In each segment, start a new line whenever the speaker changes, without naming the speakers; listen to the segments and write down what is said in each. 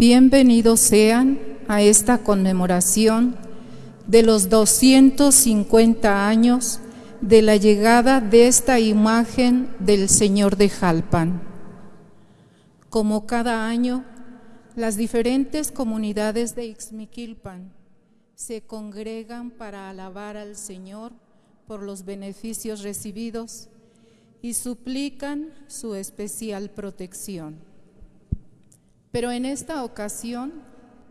Bienvenidos sean a esta conmemoración de los 250 años de la llegada de esta imagen del Señor de Jalpan. Como cada año, las diferentes comunidades de Ixmiquilpan se congregan para alabar al Señor por los beneficios recibidos y suplican su especial protección. Pero en esta ocasión,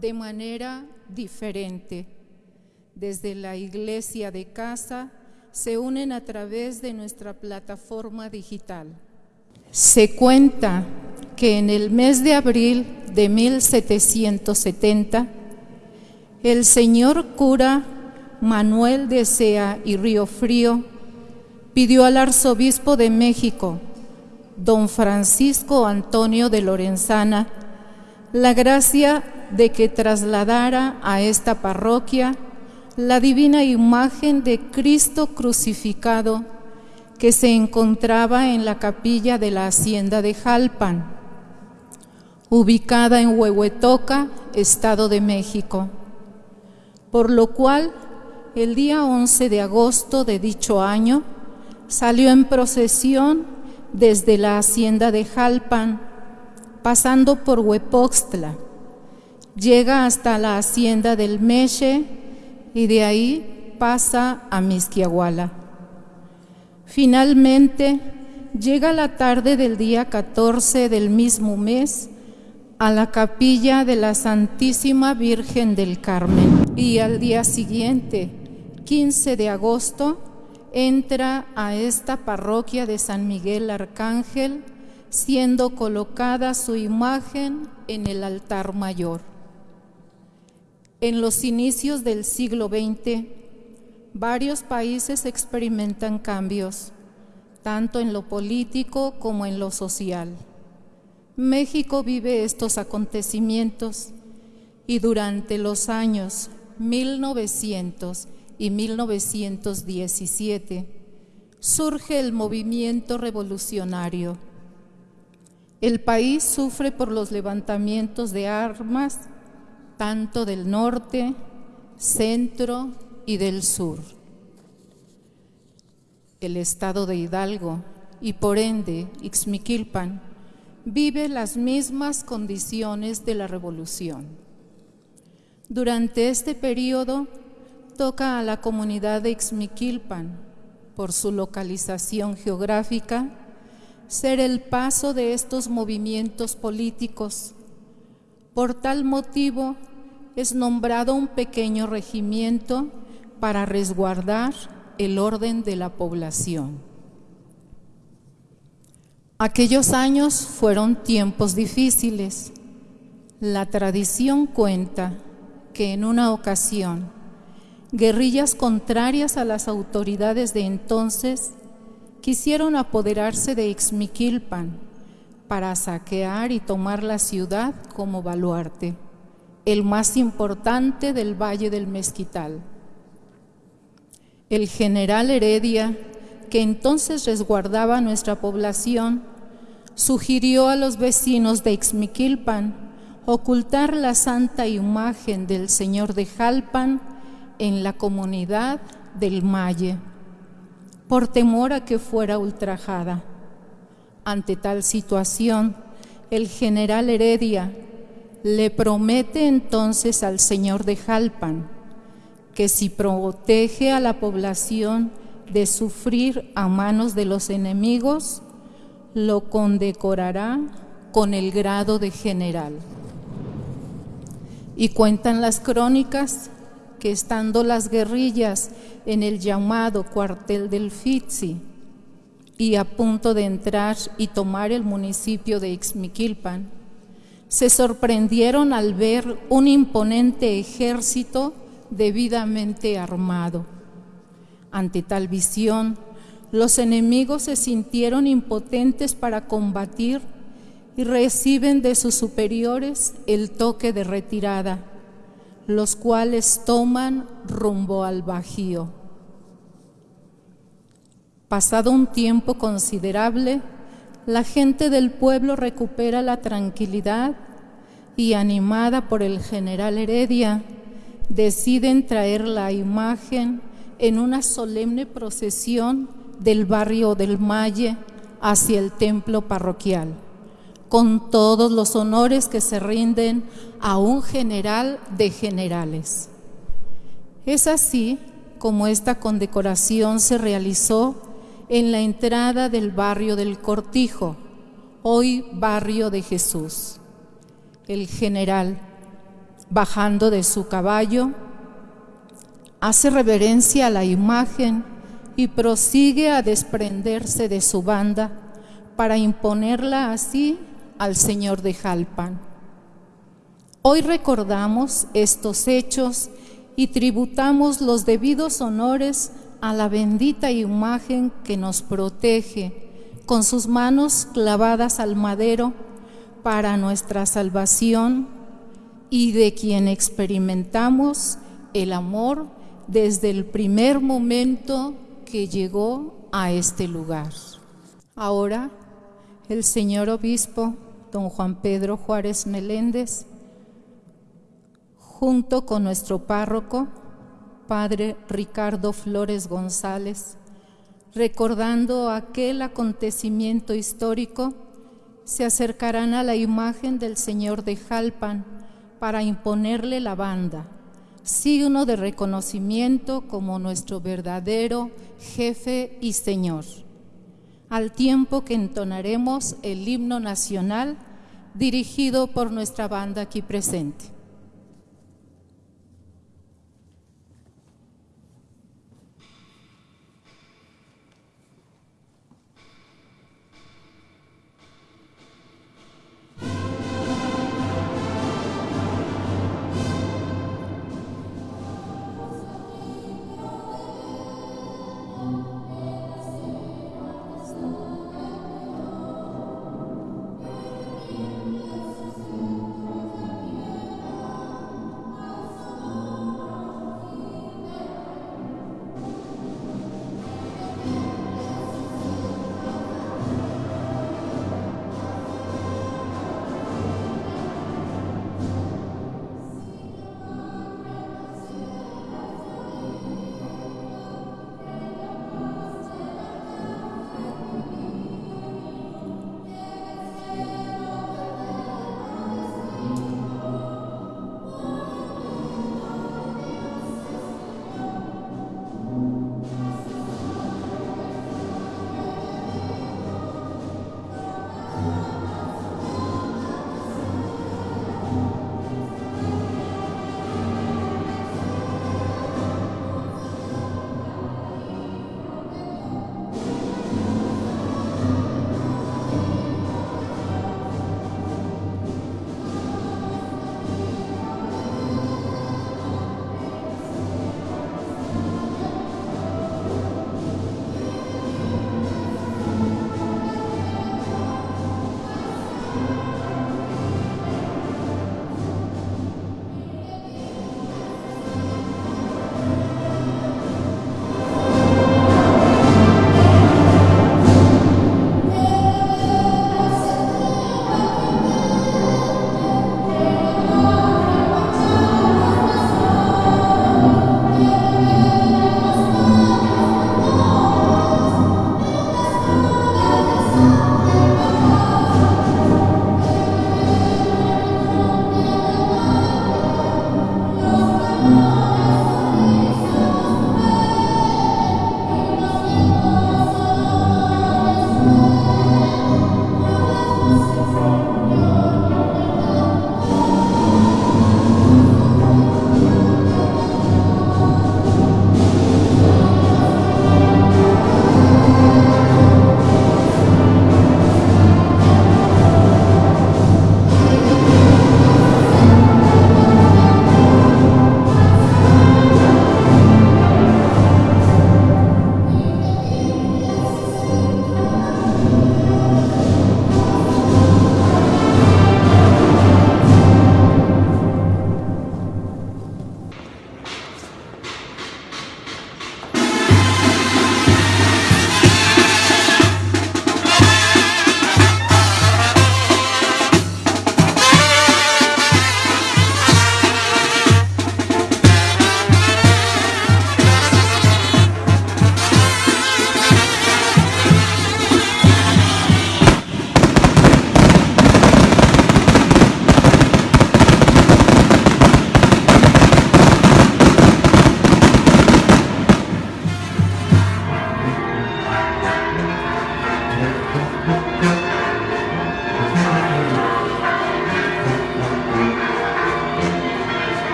de manera diferente, desde la iglesia de casa, se unen a través de nuestra plataforma digital. Se cuenta que en el mes de abril de 1770, el señor cura Manuel de Sea y Río Frío pidió al arzobispo de México, don Francisco Antonio de Lorenzana, la gracia de que trasladara a esta parroquia la divina imagen de Cristo crucificado que se encontraba en la capilla de la hacienda de Jalpan, ubicada en Huehuetoca, Estado de México, por lo cual el día 11 de agosto de dicho año salió en procesión desde la hacienda de Jalpan, pasando por Huepoxtla, llega hasta la hacienda del Meche y de ahí pasa a Misquiahuala. Finalmente, llega la tarde del día 14 del mismo mes a la capilla de la Santísima Virgen del Carmen y al día siguiente, 15 de agosto, entra a esta parroquia de San Miguel Arcángel, siendo colocada su imagen en el altar mayor. En los inicios del siglo XX, varios países experimentan cambios, tanto en lo político como en lo social. México vive estos acontecimientos y durante los años 1900 y 1917 surge el movimiento revolucionario. El país sufre por los levantamientos de armas tanto del norte, centro y del sur. El estado de Hidalgo y por ende Ixmiquilpan vive las mismas condiciones de la revolución. Durante este periodo toca a la comunidad de Ixmiquilpan, por su localización geográfica, ser el paso de estos movimientos políticos por tal motivo es nombrado un pequeño regimiento para resguardar el orden de la población. Aquellos años fueron tiempos difíciles. La tradición cuenta que en una ocasión guerrillas contrarias a las autoridades de entonces quisieron apoderarse de Ixmiquilpan para saquear y tomar la ciudad como baluarte, el más importante del Valle del Mezquital. El general Heredia, que entonces resguardaba nuestra población, sugirió a los vecinos de Ixmiquilpan ocultar la santa imagen del Señor de Jalpan en la comunidad del Malle, por temor a que fuera ultrajada. Ante tal situación, el general Heredia le promete entonces al señor de Jalpan que si protege a la población de sufrir a manos de los enemigos, lo condecorará con el grado de general. Y cuentan las crónicas que estando las guerrillas en el llamado cuartel del Fitzi, y a punto de entrar y tomar el municipio de Ixmiquilpan, se sorprendieron al ver un imponente ejército debidamente armado. Ante tal visión, los enemigos se sintieron impotentes para combatir y reciben de sus superiores el toque de retirada, los cuales toman rumbo al Bajío. Pasado un tiempo considerable, la gente del pueblo recupera la tranquilidad y animada por el general Heredia, deciden traer la imagen en una solemne procesión del barrio del Malle hacia el templo parroquial, con todos los honores que se rinden a un general de generales. Es así como esta condecoración se realizó en la entrada del barrio del Cortijo, hoy barrio de Jesús. El general, bajando de su caballo, hace reverencia a la imagen y prosigue a desprenderse de su banda para imponerla así al Señor de Jalpan. Hoy recordamos estos hechos y tributamos los debidos honores a la bendita imagen que nos protege con sus manos clavadas al madero para nuestra salvación y de quien experimentamos el amor desde el primer momento que llegó a este lugar. Ahora, el señor obispo, don Juan Pedro Juárez Meléndez, junto con nuestro párroco, padre Ricardo Flores González, recordando aquel acontecimiento histórico, se acercarán a la imagen del Señor de Jalpan para imponerle la banda signo de reconocimiento como nuestro verdadero jefe y Señor, al tiempo que entonaremos el himno nacional dirigido por nuestra banda aquí presente.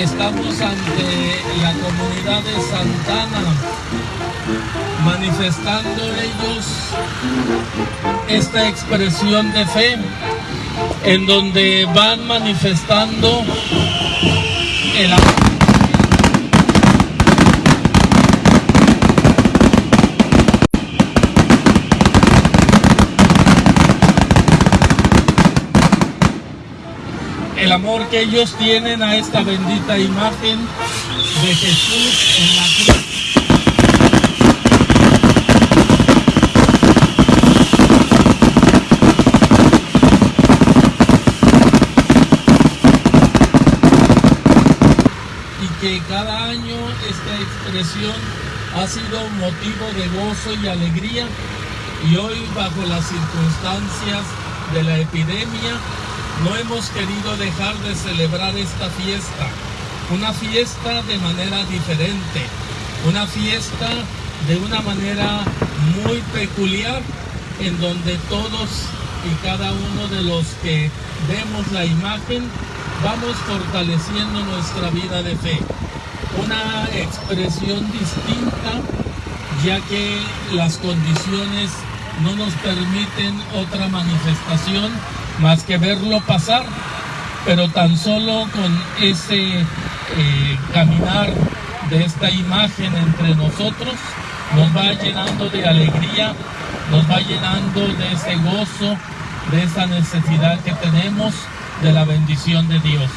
Estamos ante la comunidad de Santana, manifestando ellos esta expresión de fe, en donde van manifestando el amor. El amor que ellos tienen a esta bendita imagen de Jesús en la cruz. Y que cada año esta expresión ha sido motivo de gozo y alegría y hoy bajo las circunstancias de la epidemia no hemos querido dejar de celebrar esta fiesta, una fiesta de manera diferente, una fiesta de una manera muy peculiar en donde todos y cada uno de los que vemos la imagen vamos fortaleciendo nuestra vida de fe. Una expresión distinta ya que las condiciones no nos permiten otra manifestación más que verlo pasar, pero tan solo con ese eh, caminar de esta imagen entre nosotros nos va llenando de alegría, nos va llenando de ese gozo, de esa necesidad que tenemos de la bendición de Dios.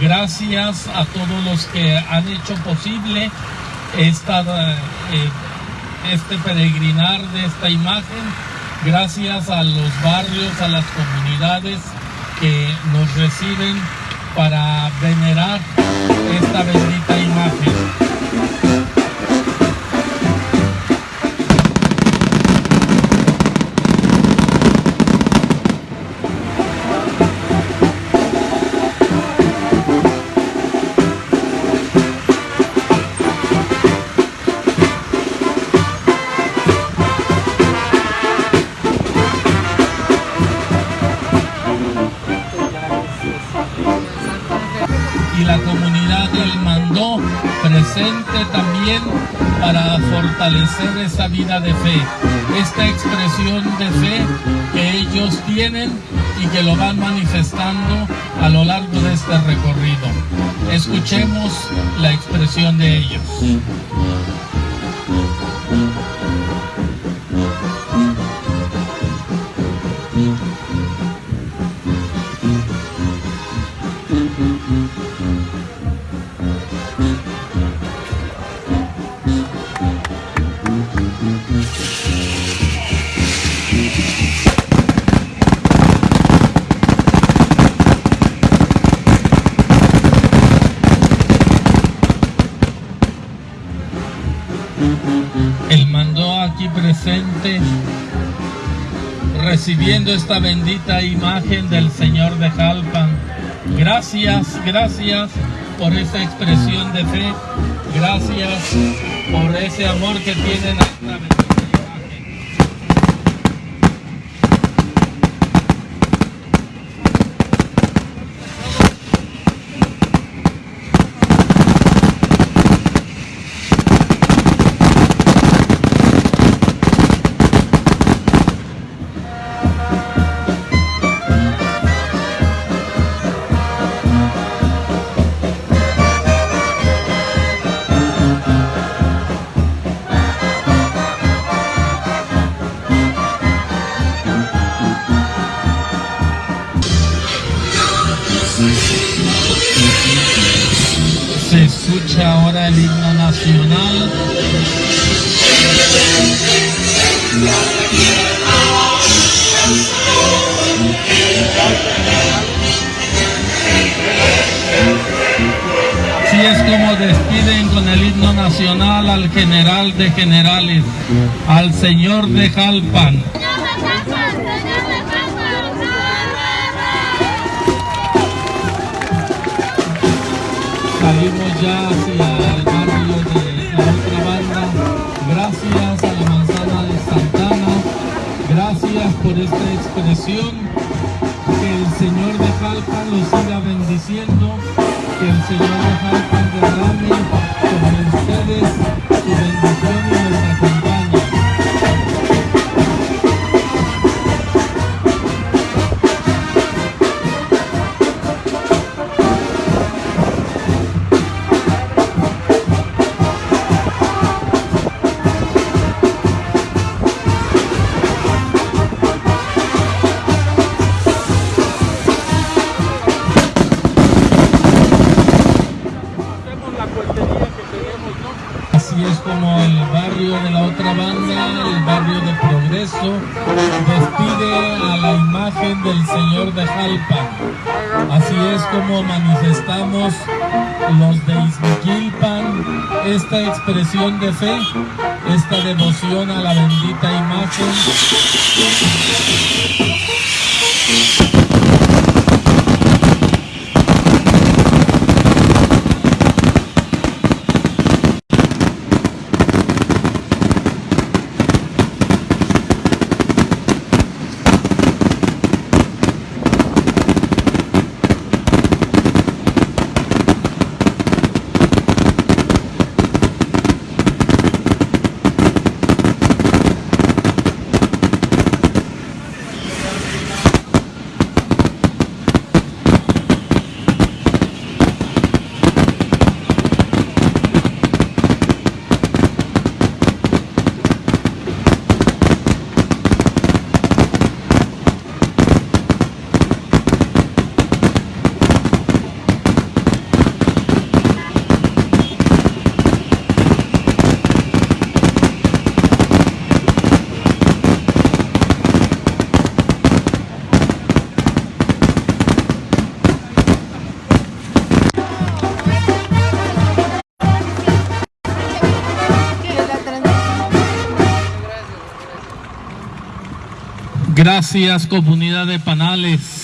Gracias a todos los que han hecho posible esta, eh, este peregrinar de esta imagen, gracias a los barrios, a las comunidades que nos reciben para venerar esta bendita imagen. Para fortalecer esa vida de fe, esta expresión de fe que ellos tienen y que lo van manifestando a lo largo de este recorrido. Escuchemos la expresión de ellos. Esta bendita imagen del Señor de Jalpan. Gracias, gracias por esa expresión de fe. Gracias por ese amor que tienen a esta bendita de generales, al señor de Jalpan. Salimos ya hacia el barrio de la banda. Gracias a la manzana de Santana. Gracias por esta expresión. Que el Señor de Jalpan los siga bendiciendo. Expresión de fe, esta devoción a la bendita imagen. Gracias comunidad de Panales.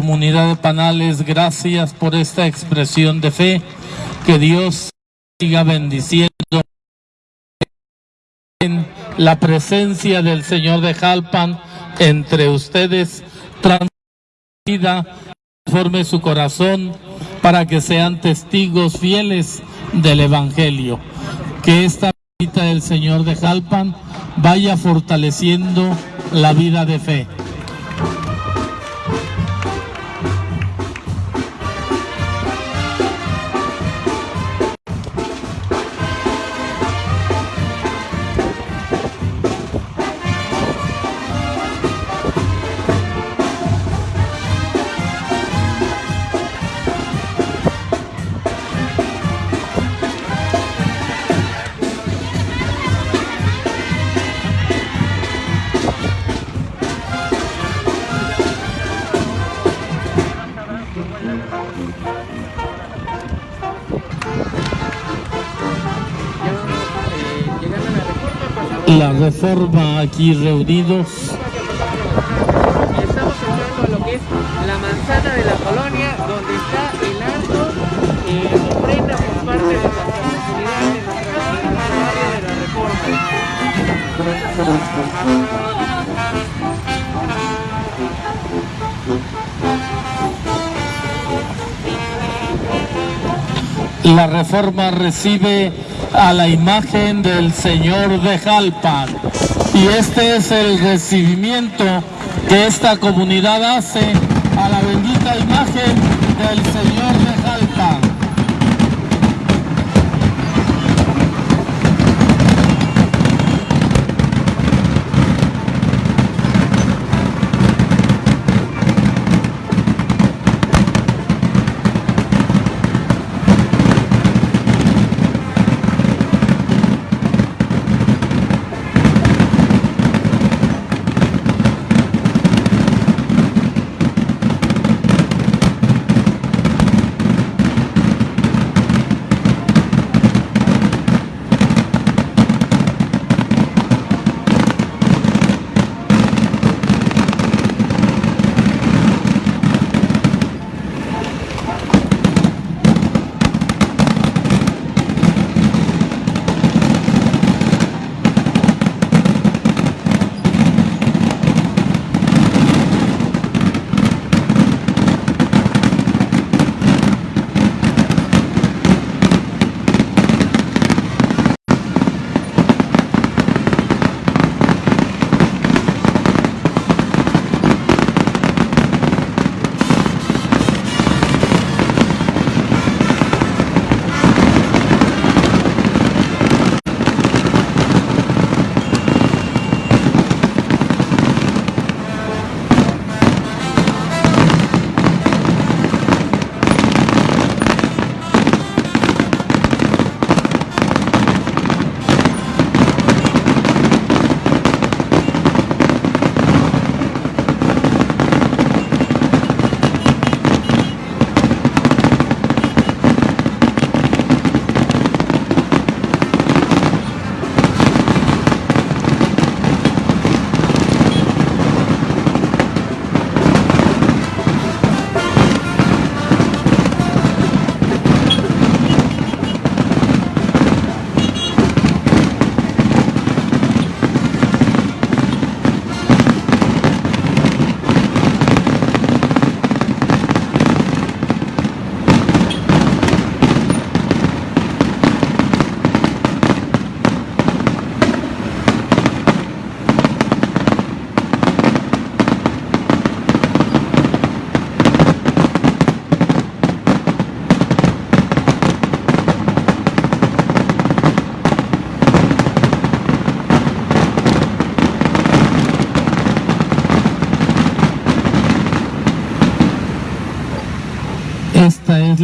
Comunidad de Panales, gracias por esta expresión de fe. Que Dios siga bendiciendo en la presencia del Señor de Jalpan entre ustedes. Transmida, forme su corazón para que sean testigos fieles del Evangelio. Que esta visita del Señor de Jalpan vaya fortaleciendo la vida de fe. La reforma aquí reunidos.
Estamos entrando a lo que es la manzana de la colonia, donde está el alto eh, ofrenda por parte de nuestra comunidad, de nuestra área de la reforma.
La reforma recibe a la imagen del Señor de Jalpan. Y este es el recibimiento que esta comunidad hace a la bendita imagen del Señor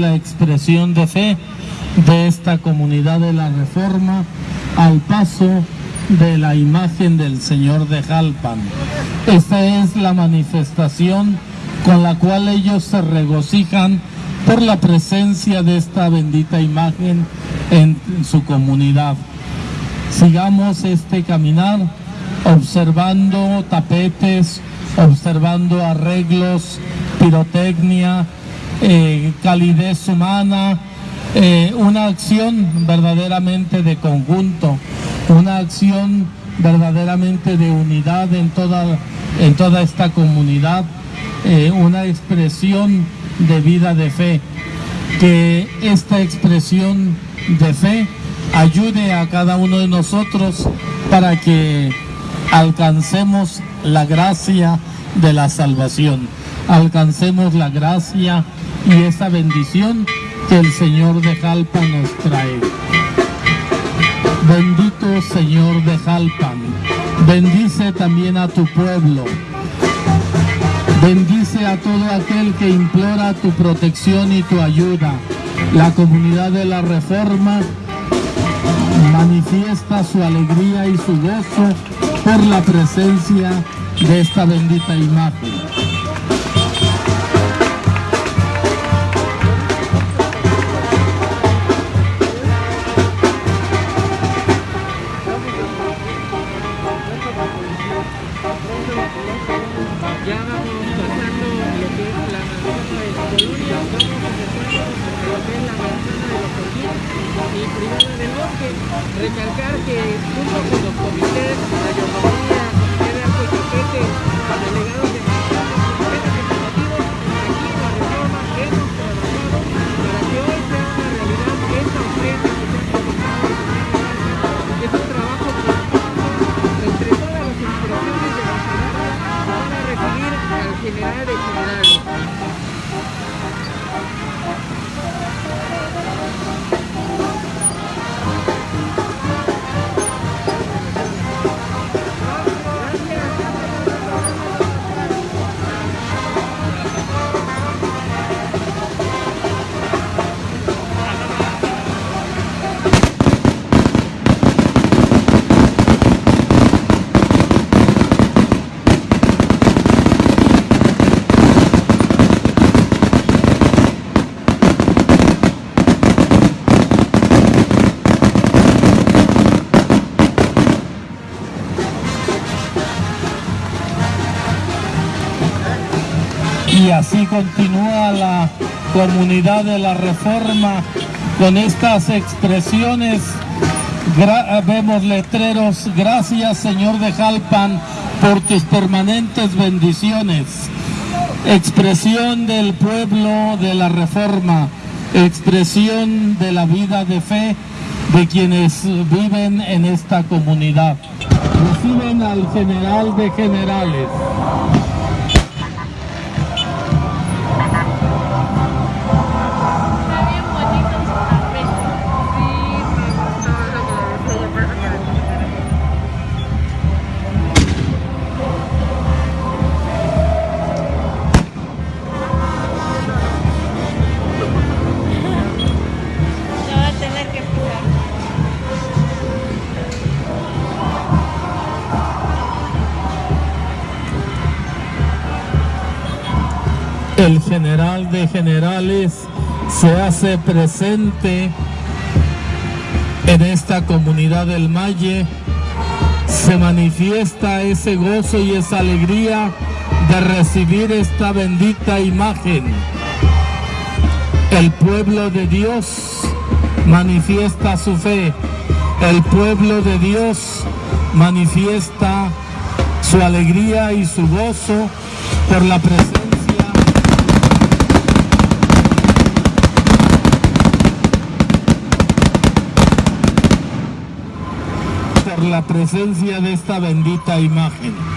la expresión de fe de esta comunidad de la Reforma al paso de la imagen del Señor de Jalpan. Esta es la manifestación con la cual ellos se regocijan por la presencia de esta bendita imagen en su comunidad. Sigamos este caminar observando tapetes, observando arreglos, pirotecnia, eh, calidez humana, eh, una acción verdaderamente de conjunto, una acción verdaderamente de unidad en toda, en toda esta comunidad, eh, una expresión de vida de fe. Que esta expresión de fe ayude a cada uno de nosotros para que alcancemos la gracia de la salvación, alcancemos la gracia y esa bendición que el Señor de Jalpa nos trae. Bendito Señor de Jalpan, bendice también a tu pueblo, bendice a todo aquel que implora tu protección y tu ayuda. La comunidad de la Reforma manifiesta su alegría y su gozo por la presencia de esta bendita imagen. Continúa la comunidad de la reforma con estas expresiones. Gra- vemos letreros, gracias Señor de Jalpan por tus permanentes bendiciones. Expresión del pueblo de la reforma, expresión de la vida de fe de quienes viven en esta comunidad. Reciben al general de generales. El general de generales se hace presente en esta comunidad del Malle, se manifiesta ese gozo y esa alegría de recibir esta bendita imagen. El pueblo de Dios manifiesta su fe, el pueblo de Dios manifiesta su alegría y su gozo por la presencia por la presencia de esta bendita imagen.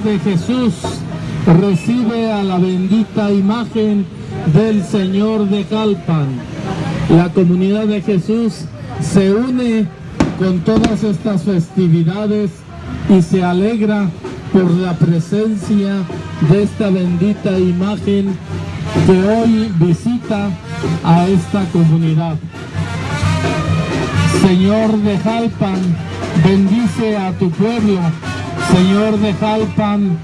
De Jesús recibe a la bendita imagen del Señor de Jalpan. La comunidad de Jesús se une con todas estas festividades y se alegra por la presencia de esta bendita imagen que hoy visita a esta comunidad. Señor de Jalpan, bendice a tu pueblo. Señor de Jalpan,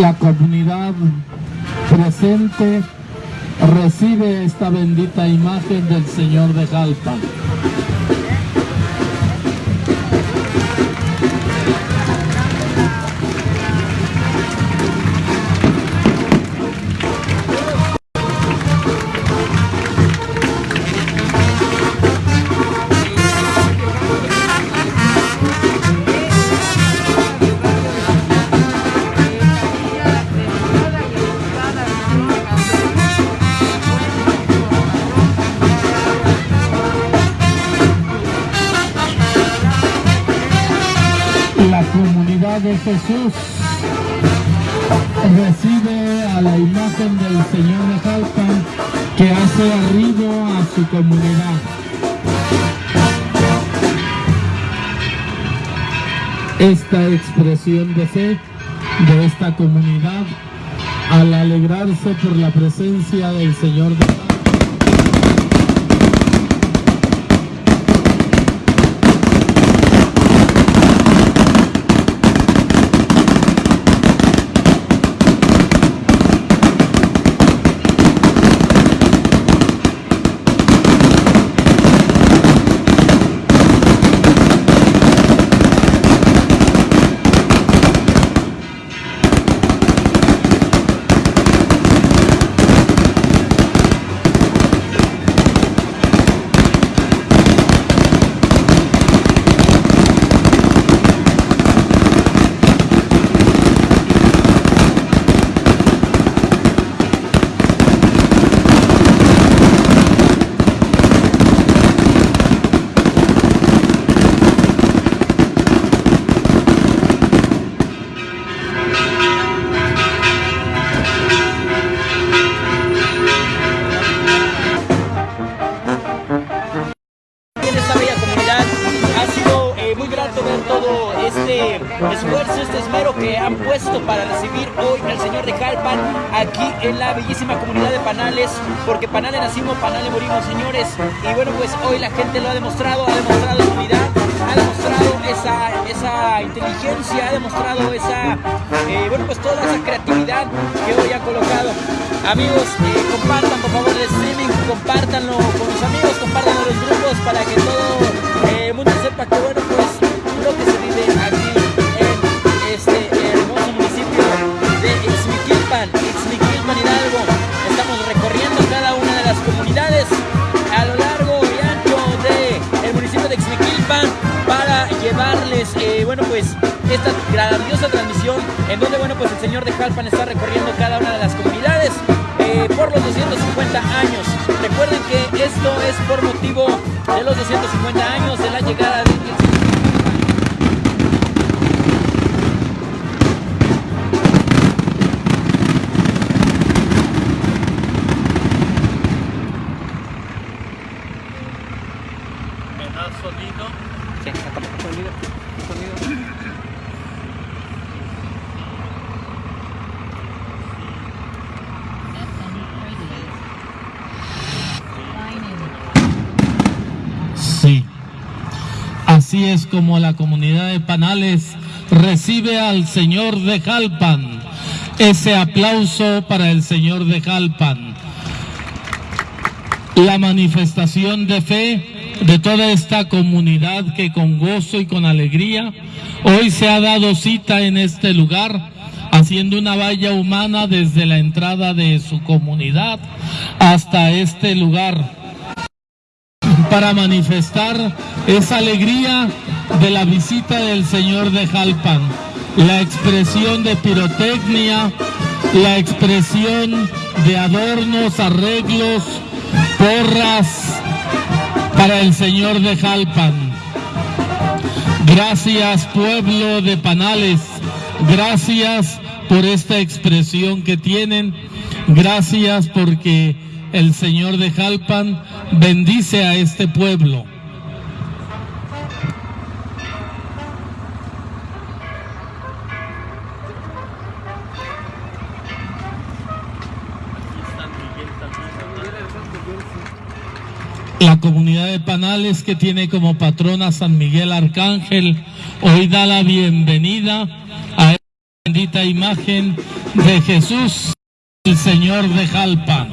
la comunidad presente recibe esta bendita imagen del Señor de Jalpan. Jesús recibe a la imagen del Señor de Jalpan que hace arribo a su comunidad. Esta expresión de fe de esta comunidad al alegrarse por la presencia del Señor de
en la bellísima comunidad de Panales, porque Panales nacimos, Panales morimos, señores. Y bueno, pues hoy la gente lo ha demostrado, ha demostrado su unidad, ha demostrado esa, esa inteligencia, ha demostrado esa, eh, bueno, pues toda esa creatividad que hoy ha colocado. Amigos, eh, compartan por favor el streaming, compártanlo con los amigos, compártanlo en los grupos para que todo esta grandiosa transmisión en donde bueno pues el señor de Jalpan está recorriendo cada una de las comunidades eh, por los 250 años. Recuerden que esto es por motivo de los 250 años de la llegada de
Así es como la comunidad de Panales recibe al Señor de Jalpan. Ese aplauso para el Señor de Jalpan. La manifestación de fe de toda esta comunidad que con gozo y con alegría hoy se ha dado cita en este lugar haciendo una valla humana desde la entrada de su comunidad hasta este lugar para manifestar esa alegría de la visita del Señor de Jalpan, la expresión de pirotecnia, la expresión de adornos, arreglos, porras, para el Señor de Jalpan. Gracias pueblo de Panales, gracias por esta expresión que tienen, gracias porque el Señor de Jalpan bendice a este pueblo. La comunidad de Panales que tiene como patrona San Miguel Arcángel, hoy da la bienvenida a esta bendita imagen de Jesús, el Señor de Jalpa.